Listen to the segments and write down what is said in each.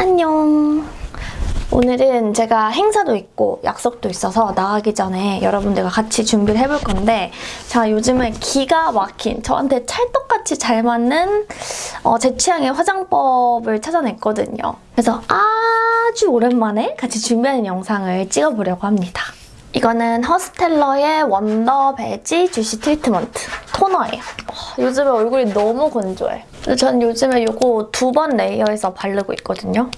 안녕. 오늘은 제가 행사도 있고 약속도 있어서 나가기 전에 여러분들과 같이 준비를 해볼 건데 제가 요즘에 기가 막힌 저한테 찰떡같이 잘 맞는 어, 제 취향의 화장법을 찾아냈거든요. 그래서 아주 오랜만에 같이 준비하는 영상을 찍어보려고 합니다. 이거는 허스텔러의 원더 베지 주시 트리트먼트 토너예요. 와, 요즘에 얼굴이 너무 건조해. 전 요즘에 이거 두 번 레이어해서 바르고 있거든요.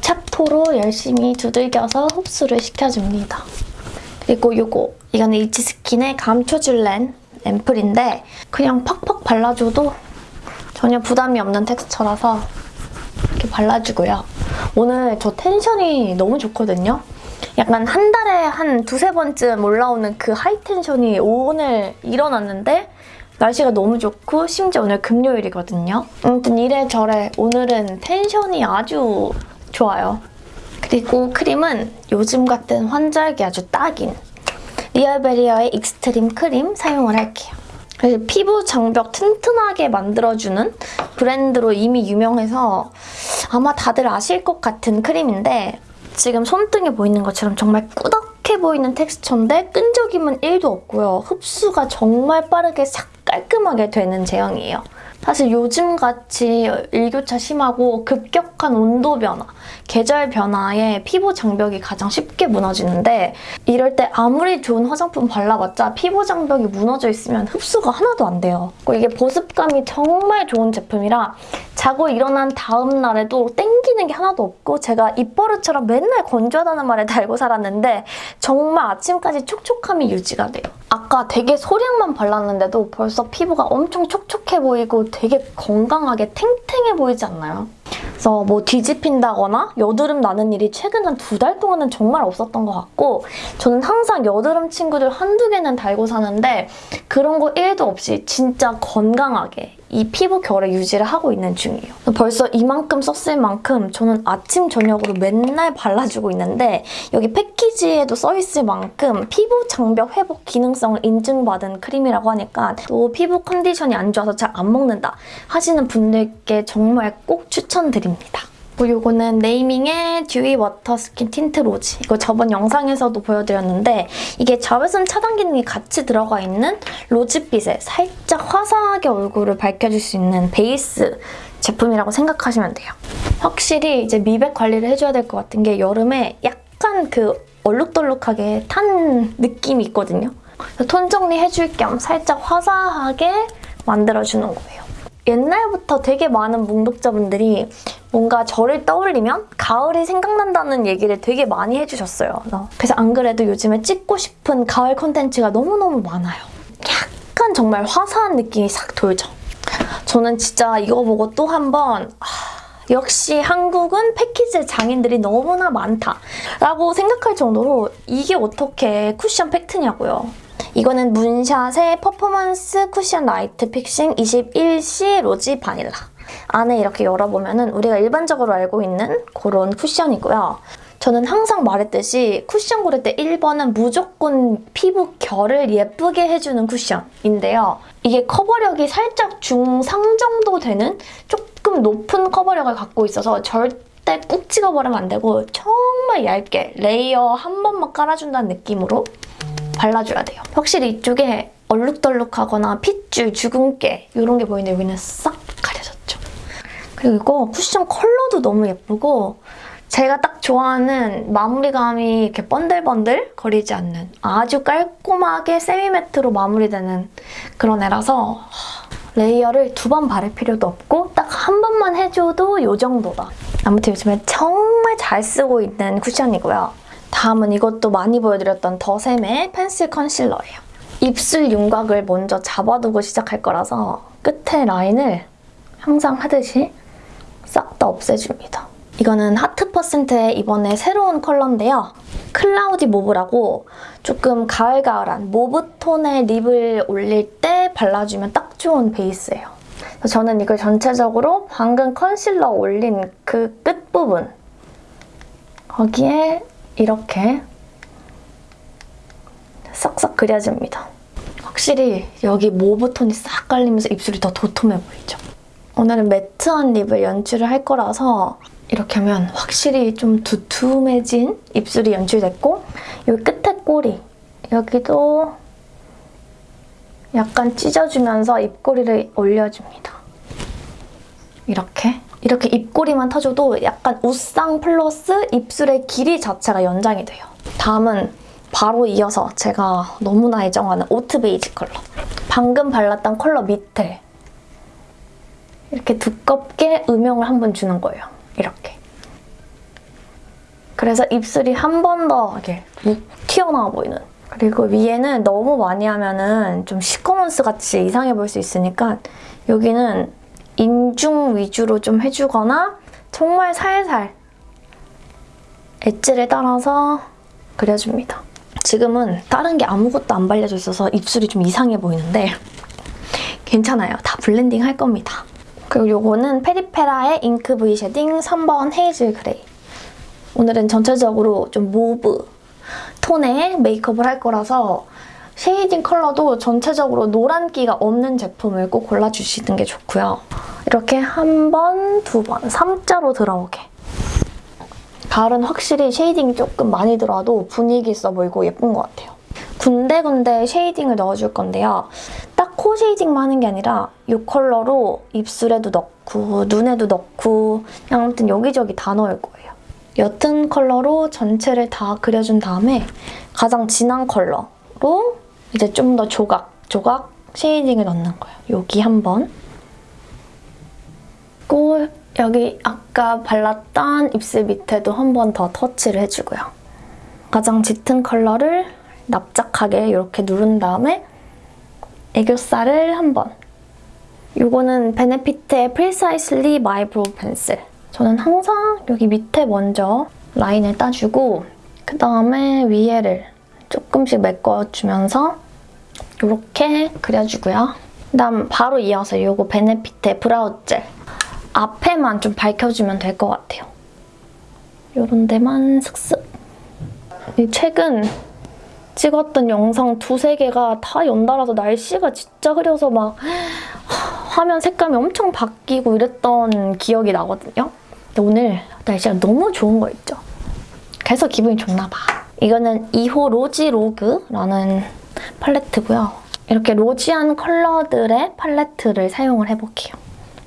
찹토로 열심히 두들겨서 흡수를 시켜줍니다. 그리고 이거 이거는 이치스킨의 감초줄렌 앰플인데 그냥 팍팍 발라줘도 전혀 부담이 없는 텍스처라서 이렇게 발라주고요. 오늘 저 텐션이 너무 좋거든요. 약간 한 달에 한 두세 번쯤 올라오는 그 하이텐션이 오늘 일어났는데 날씨가 너무 좋고 심지어 오늘 금요일이거든요. 아무튼 이래저래 오늘은 텐션이 아주 좋아요. 그리고 크림은 요즘 같은 환절기 아주 딱인 Real Barrier의 Extreme Cream 사용을 할게요. 그래서 피부 장벽 튼튼하게 만들어주는 브랜드로 이미 유명해서 아마 다들 아실 것 같은 크림인데 지금 손등에 보이는 것처럼 정말 꾸덕해 보이는 텍스처인데 끈적임은 1도 없고요. 흡수가 정말 빠르게 싹 깔끔하게 되는 제형이에요. 사실 요즘같이 일교차 심하고 급격한 온도 변화, 계절 변화에 피부 장벽이 가장 쉽게 무너지는데 이럴 때 아무리 좋은 화장품 발라봤자 피부 장벽이 무너져 있으면 흡수가 하나도 안 돼요. 이게 보습감이 정말 좋은 제품이라 자고 일어난 다음 날에도 땡기는 게 하나도 없고 제가 입버릇처럼 맨날 건조하다는 말에 달고 살았는데 정말 아침까지 촉촉함이 유지가 돼요. 아까 되게 소량만 발랐는데도 벌써 피부가 엄청 촉촉해 보이고 되게 건강하게 탱탱해 보이지 않나요? 그래서 뭐 뒤집힌다거나 여드름 나는 일이 최근 한 두 달 동안은 정말 없었던 것 같고 저는 항상 여드름 친구들 한두 개는 달고 사는데 그런 거 1도 없이 진짜 건강하게 이 피부 결의 유지를 하고 있는 중이에요. 벌써 이만큼 썼을 만큼 저는 아침, 저녁으로 맨날 발라주고 있는데 여기 패키지에도 써있을 만큼 피부 장벽 회복 기능성을 인증받은 크림이라고 하니까 또 피부 컨디션이 안 좋아서 잘 안 먹는다 하시는 분들께 정말 꼭 추천드립니다. 그리고 이거는 네이밍의 Dewy Water Skin Tint Rosy. 이거 저번 영상에서도 보여드렸는데 이게 자외선 차단 기능이 같이 들어가 있는 로즈빛에 살짝 화사하게 얼굴을 밝혀줄 수 있는 베이스 제품이라고 생각하시면 돼요. 확실히 이제 미백 관리를 해줘야 될 것 같은 게 여름에 약간 그 얼룩덜룩하게 탄 느낌이 있거든요. 톤 정리해줄 겸 살짝 화사하게 만들어주는 거예요. 옛날부터 되게 많은 뭉독자분들이 뭔가 저를 떠올리면 가을이 생각난다는 얘기를 되게 많이 해주셨어요. 그래서 안 그래도 요즘에 찍고 싶은 가을 콘텐츠가 너무너무 많아요. 약간 정말 화사한 느낌이 싹 돌죠. 저는 진짜 이거 보고 또 한번 역시 한국은 패키지의 장인들이 너무나 많다라고 생각할 정도로 이게 어떻게 쿠션 팩트냐고요. 이거는 문샷의 Performance Cushion Light Fixing 21C Rosy Vanilla. 안에 이렇게 열어보면 은 우리가 일반적으로 알고 있는 그런 쿠션이고요. 저는 항상 말했듯이 쿠션 고를 때 1번은 무조건 피부 결을 예쁘게 해주는 쿠션인데요. 이게 커버력이 살짝 중상 정도 되는 조금 높은 커버력을 갖고 있어서 절대 꾹 찍어버리면 안 되고 정말 얇게 layer 한 번만 깔아준다는 느낌으로 발라줘야 돼요. 확실히 이쪽에 얼룩덜룩하거나 핏줄, 주근깨 이런 게 보이는데 여기는 싹. 그리고 쿠션 컬러도 너무 예쁘고 제가 딱 좋아하는 마무리감이 이렇게 번들번들 거리지 않는 아주 깔끔하게 semi matte로 마무리되는 그런 애라서 layer를 두 번 바를 필요도 없고 딱 한 번만 해줘도 이 정도다. 아무튼 요즘에 정말 잘 쓰고 있는 쿠션이고요. 다음은 이것도 많이 보여드렸던 더샘의 펜슬 컨실러예요. 입술 윤곽을 먼저 잡아두고 시작할 거라서 끝에 라인을 항상 하듯이 싹 다 없애줍니다. 이거는 Heart Percent의 이번에 새로운 컬러인데요. Cloudy Mauve라고 조금 가을가을한 mauve 톤의 립을 올릴 때 발라주면 딱 좋은 베이스예요. 저는 이걸 전체적으로 방금 컨실러 올린 그 끝부분 거기에 이렇게 싹싹 그려줍니다. 확실히 여기 mauve 톤이 싹 깔리면서 입술이 더 도톰해 보이죠? 오늘은 matte한 립을 연출을 할 거라서 이렇게 하면 확실히 좀 두툼해진 입술이 연출됐고 여기 끝에 꼬리 여기도 약간 찢어주면서 입꼬리를 올려줍니다. 이렇게 이렇게 입꼬리만 터줘도 약간 웃상 플러스 입술의 길이 자체가 연장이 돼요. 다음은 바로 이어서 제가 너무나 애정하는 Oat Beige 컬러. 방금 발랐던 컬러 밑에 이렇게 두껍게 음영을 한 번 주는 거예요. 이렇게. 그래서 입술이 한 번 더 이렇게 묵 튀어나와 보이는. 그리고 위에는 너무 많이 하면은 좀 시커먼스 같이 이상해 보일 수 있으니까 여기는 인중 위주로 좀 해주거나 정말 살살 엣지를 따라서 그려줍니다. 지금은 다른 게 아무것도 안 발려져 있어서 입술이 좀 이상해 보이는데 괜찮아요. 다 blending 할 겁니다. 그리고 요거는 페리페라의 Ink V Shading 3번 Hazel Gray. 오늘은 전체적으로 좀 mauve 톤의 메이크업을 할 거라서 shading 컬러도 전체적으로 노란기가 없는 제품을 꼭 골라주시는 게 좋고요. 이렇게 한 번, 두 번, 3자로 들어오게. 가을은 확실히 shading이 조금 많이 들어와도 분위기 있어 보이고 예쁜 것 같아요. 군데군데 shading을 넣어줄 건데요. 딱 코 shading만 하는 게 아니라 이 컬러로 입술에도 넣고 눈에도 넣고 그냥 아무튼 여기저기 다 넣을 거예요. 옅은 컬러로 전체를 다 그려준 다음에 가장 진한 컬러로 이제 좀 더 조각, 조각 shading을 넣는 거예요. 여기 한 번. 또 여기 아까 발랐던 입술 밑에도 한 번 더 터치를 해주고요. 가장 짙은 컬러를 납작하게 이렇게 누른 다음에 애교살을 한 번. 이거는 베네피트의 Precisely My Pencil. 저는 항상 여기 밑에 먼저 라인을 따주고 그 다음에 위에를 조금씩 메꿔주면서 이렇게 그려주고요. 그 다음 바로 이어서 이거 베네피트의 Brow Gel. 앞에만 좀 밝혀주면 될 것 같아요. 이런 데만 슥슥. 최근 찍었던 영상 두세 개가 다 연달아서 날씨가 진짜 흐려서 막 화면 색감이 엄청 바뀌고 이랬던 기억이 나거든요. 근데 오늘 날씨가 너무 좋은 거 있죠? 그래서 기분이 좋나 봐. 이거는 2호 로지 로그라는 팔레트고요. 이렇게 로지한 컬러들의 팔레트를 사용을 해볼게요.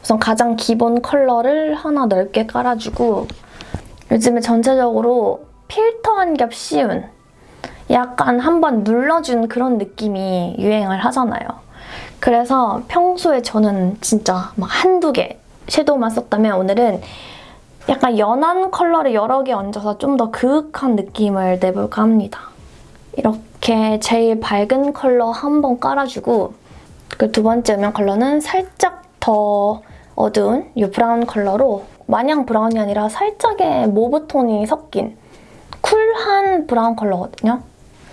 우선 가장 기본 컬러를 하나 넓게 깔아주고 요즘에 전체적으로 필터 한 겹 씌운 약간 한번 눌러준 그런 느낌이 유행을 하잖아요. 그래서 평소에 저는 진짜 막 한두 개 섀도우만 썼다면 오늘은 약간 연한 컬러를 여러 개 얹어서 좀 더 그윽한 느낌을 내볼까 합니다. 이렇게 제일 밝은 컬러 한 번 깔아주고 그 두 번째 음영 컬러는 살짝 더 어두운 이 브라운 컬러로 마냥 브라운이 아니라 살짝의 mauve 톤이 섞인 쿨한 브라운 컬러거든요.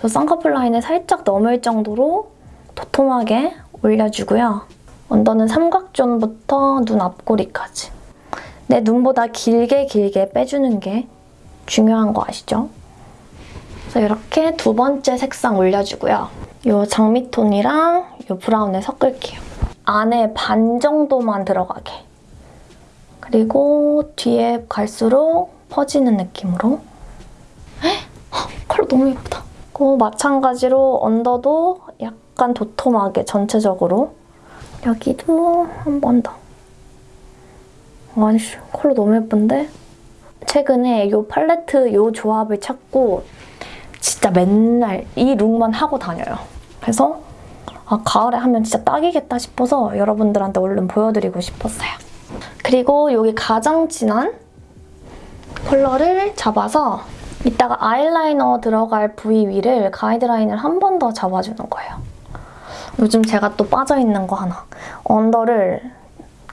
그래서 쌍꺼풀 라인을 살짝 넘을 정도로 도톰하게 올려주고요. 언더는 삼각존부터 눈 앞꼬리까지. 내 눈보다 길게 길게 빼주는 게 중요한 거 아시죠? 그래서 이렇게 두 번째 색상 올려주고요. 이 장미톤이랑 이 브라운을 섞을게요. 안에 반 정도만 들어가게. 그리고 뒤에 갈수록 퍼지는 느낌으로. 헉, 컬러 너무 예쁘다. 그 마찬가지로 언더도 약간 도톰하게 전체적으로. 여기도 한 번 더. 아니, 컬러 너무 예쁜데? 최근에 이 팔레트 이 조합을 찾고 진짜 맨날 이 룩만 하고 다녀요. 그래서 아, 가을에 하면 진짜 딱이겠다 싶어서 여러분들한테 얼른 보여드리고 싶었어요. 그리고 여기 가장 진한 컬러를 잡아서 이따가 아이라이너 들어갈 부위 위를 가이드라인을 한 번 더 잡아주는 거예요. 요즘 제가 또 빠져있는 거 하나. 언더를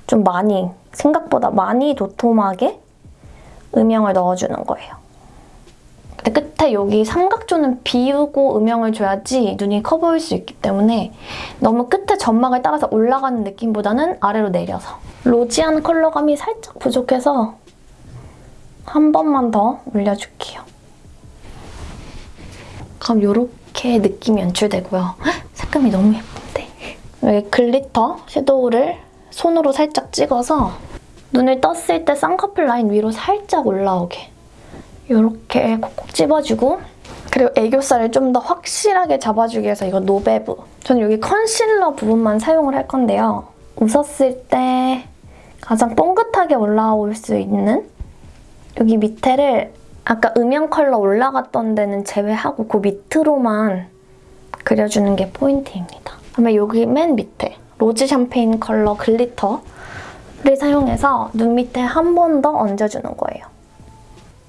좀 많이, 생각보다 많이 도톰하게 음영을 넣어주는 거예요. 근데 끝에 여기 삼각존은 비우고 음영을 줘야지 눈이 커 보일 수 있기 때문에 너무 끝에 점막을 따라서 올라가는 느낌보다는 아래로 내려서 rosy한 컬러감이 살짝 부족해서 한 번만 더 올려줄게요. 그럼 이렇게 느낌이 연출되고요. 헉, 색감이 너무 예쁜데? 여기 글리터 섀도우를 손으로 살짝 찍어서 눈을 떴을 때 쌍꺼풀 라인 위로 살짝 올라오게 이렇게 콕콕 집어주고 그리고 애교살을 좀 더 확실하게 잡아주기 위해서 이거 노베브 저는 여기 컨실러 부분만 사용을 할 건데요. 웃었을 때 가장 봉긋하게 올라올 수 있는 여기 밑에를 아까 음영 컬러 올라갔던 데는 제외하고 그 밑으로만 그려주는 게 포인트입니다. 그다음에 여기 맨 밑에 로즈 샴페인 컬러 글리터를 사용해서 눈 밑에 한 번 더 얹어주는 거예요.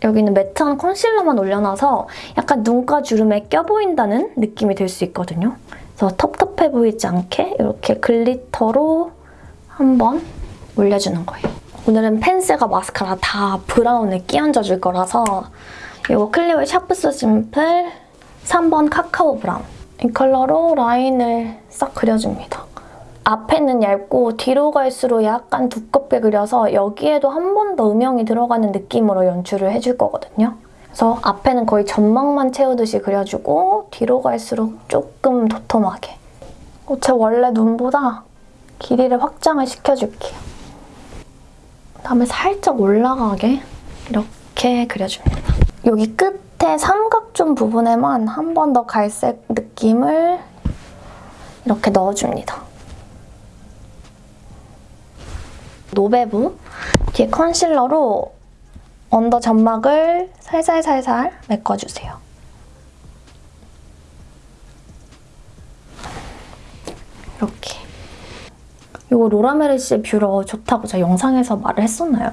여기는 매트한 컨실러만 올려놔서 약간 눈가 주름에 껴보인다는 느낌이 들 수 있거든요. 그래서 텁텁해 보이지 않게 이렇게 글리터로 한번 올려주는 거예요. 오늘은 펜슬과 마스카라 다 브라운에 끼얹어 줄 거라서 이거 클리오의 Sharp So Simple 3번 카카오 브라운 이 컬러로 라인을 싹 그려줍니다. 앞에는 얇고 뒤로 갈수록 약간 두껍게 그려서 여기에도 한 번 더 음영이 들어가는 느낌으로 연출을 해줄 거거든요. 그래서 앞에는 거의 점막만 채우듯이 그려주고 뒤로 갈수록 조금 도톰하게 어, 제 원래 눈보다 길이를 확장을 시켜줄게요. 그다음에 살짝 올라가게 이렇게 그려줍니다. 여기 끝에 삼각존 부분에만 한 번 더 갈색 느낌을 이렇게 넣어줍니다. 노베브 뒤에 컨실러로 언더 점막을 살살살살 메꿔주세요. 이렇게. 이거 로라 메르시에 뷰러 좋다고 제가 영상에서 말을 했었나요?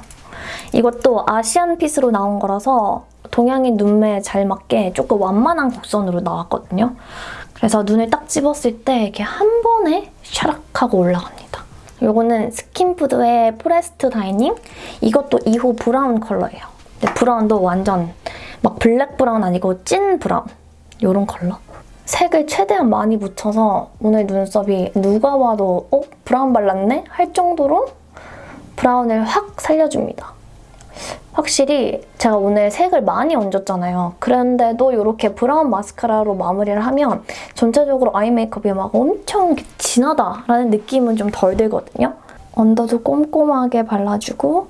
이것도 Asian fit으로 나온 거라서 동양인 눈매에 잘 맞게 조금 완만한 곡선으로 나왔거든요. 그래서 눈을 딱 집었을 때 이렇게 한 번에 샤락 하고 올라갑니다. 이거는 스킨푸드의 Forest Dining 이것도 2호 브라운 컬러예요. 근데 브라운도 완전 막 블랙 브라운 아니고 찐 브라운 이런 컬러. 색을 최대한 많이 묻혀서 오늘 눈썹이 누가 봐도 어? 브라운 발랐네? 할 정도로 브라운을 확 살려줍니다. 확실히 제가 오늘 색을 많이 얹었잖아요. 그런데도 이렇게 브라운 마스카라로 마무리를 하면 전체적으로 아이 메이크업이 막 엄청 진하다라는 느낌은 좀 덜 들거든요. 언더도 꼼꼼하게 발라주고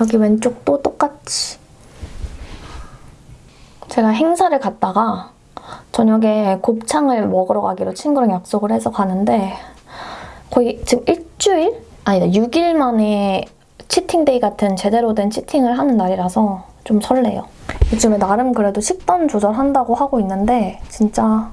여기 왼쪽도 똑같이 제가 행사를 갔다가 저녁에 곱창을 먹으러 가기로 친구랑 약속을 해서 가는데 거의 지금 일주일? 아니다 6일 만에 치팅데이 같은 제대로 된 치팅을 하는 날이라서 좀 설레요. 요즘에 나름 그래도 식단 조절한다고 하고 있는데 진짜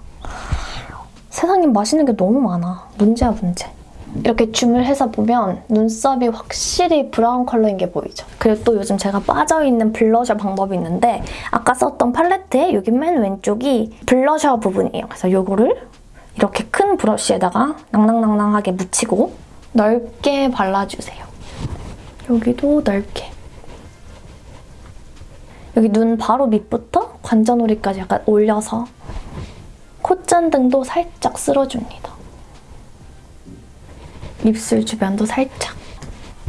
세상에 맛있는 게 너무 많아. 문제야 문제. 이렇게 줌을 해서 보면 눈썹이 확실히 브라운 컬러인 게 보이죠? 그리고 또 요즘 제가 빠져있는 블러셔 방법이 있는데 아까 썼던 팔레트의 여기 맨 왼쪽이 블러셔 부분이에요. 그래서 이거를 이렇게 큰 브러쉬에다가 낭낭낭낭하게 묻히고 넓게 발라주세요. 여기도 넓게. 여기 눈 바로 밑부터 관자놀이까지 약간 올려서 콧잔등도 살짝 쓸어줍니다. 입술 주변도 살짝.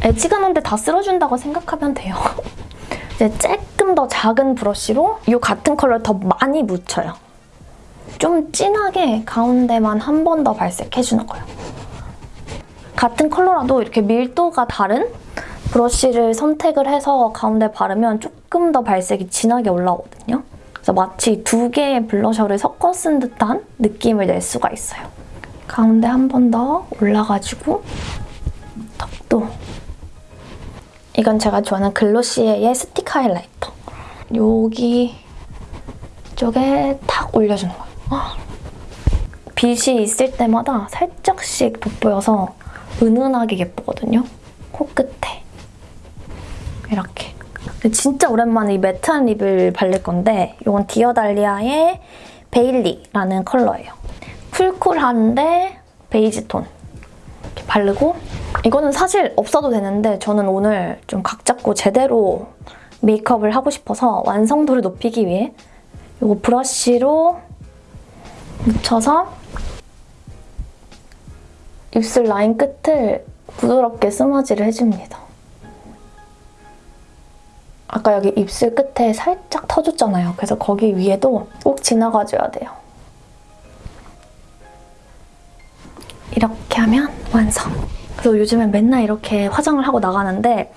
애지간한데 다 쓸어준다고 생각하면 돼요. 이제 조금 더 작은 브러쉬로 이 같은 컬러를 더 많이 묻혀요. 좀 진하게 가운데만 한 번 더 발색해주는 거예요. 같은 컬러라도 이렇게 밀도가 다른 브러쉬를 선택을 해서 가운데 바르면 조금 더 발색이 진하게 올라오거든요. 그래서 마치 두 개의 블러셔를 섞어 쓴 듯한 느낌을 낼 수가 있어요. 가운데 한 번 더 올라가지고 턱도 이건 제가 좋아하는 글로시에의 스틱 하이라이터 여기 쪽에 탁 올려주는 거예요. 빛이 있을 때마다 살짝씩 돋보여서 은은하게 예쁘거든요. 코끝에 이렇게 진짜 오랜만에 이 매트한 립을 바를 건데 이건 디어달리아의 베일리라는 컬러예요. 쿨쿨한데 베이지 톤 이렇게 바르고 이거는 사실 없어도 되는데 저는 오늘 좀 각 잡고 제대로 메이크업을 하고 싶어서 완성도를 높이기 위해 이거 브러쉬로 묻혀서 입술 라인 끝을 부드럽게 스머지를 해줍니다. 아까 여기 입술 끝에 살짝 터졌잖아요. 그래서 거기 위에도 꼭 지나가줘야 돼요. 이렇게 하면 완성! 그래서 요즘엔 맨날 이렇게 화장을 하고 나가는데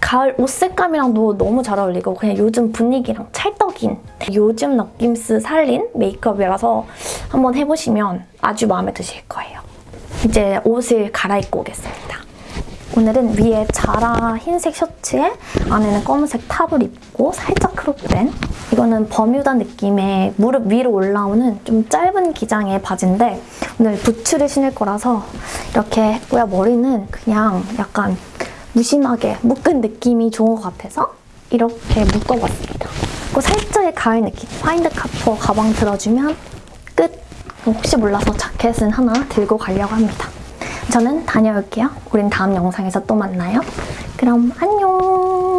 가을 옷 색감이랑도 너무 잘 어울리고 그냥 요즘 분위기랑 찰떡인 요즘 느낌스 살린 메이크업이라서 한번 해보시면 아주 마음에 드실 거예요. 이제 옷을 갈아입고 오겠습니다. 오늘은 위에 자라 흰색 셔츠에 안에는 검은색 탑을 입 고 살짝 크롭된 이거는 버뮤다 느낌의 무릎 위로 올라오는 좀 짧은 기장의 바지인데 오늘 부츠를 신을 거라서 이렇게 했고요. 머리는 그냥 약간 무심하게 묶은 느낌이 좋은 것 같아서 이렇게 묶어봤습니다. 그리고 살짝의 가을 느낌 파인드 카퍼 가방 들어주면 끝! 혹시 몰라서 자켓은 하나 들고 가려고 합니다. 저는 다녀올게요. 우린 다음 영상에서 또 만나요. 그럼 안녕!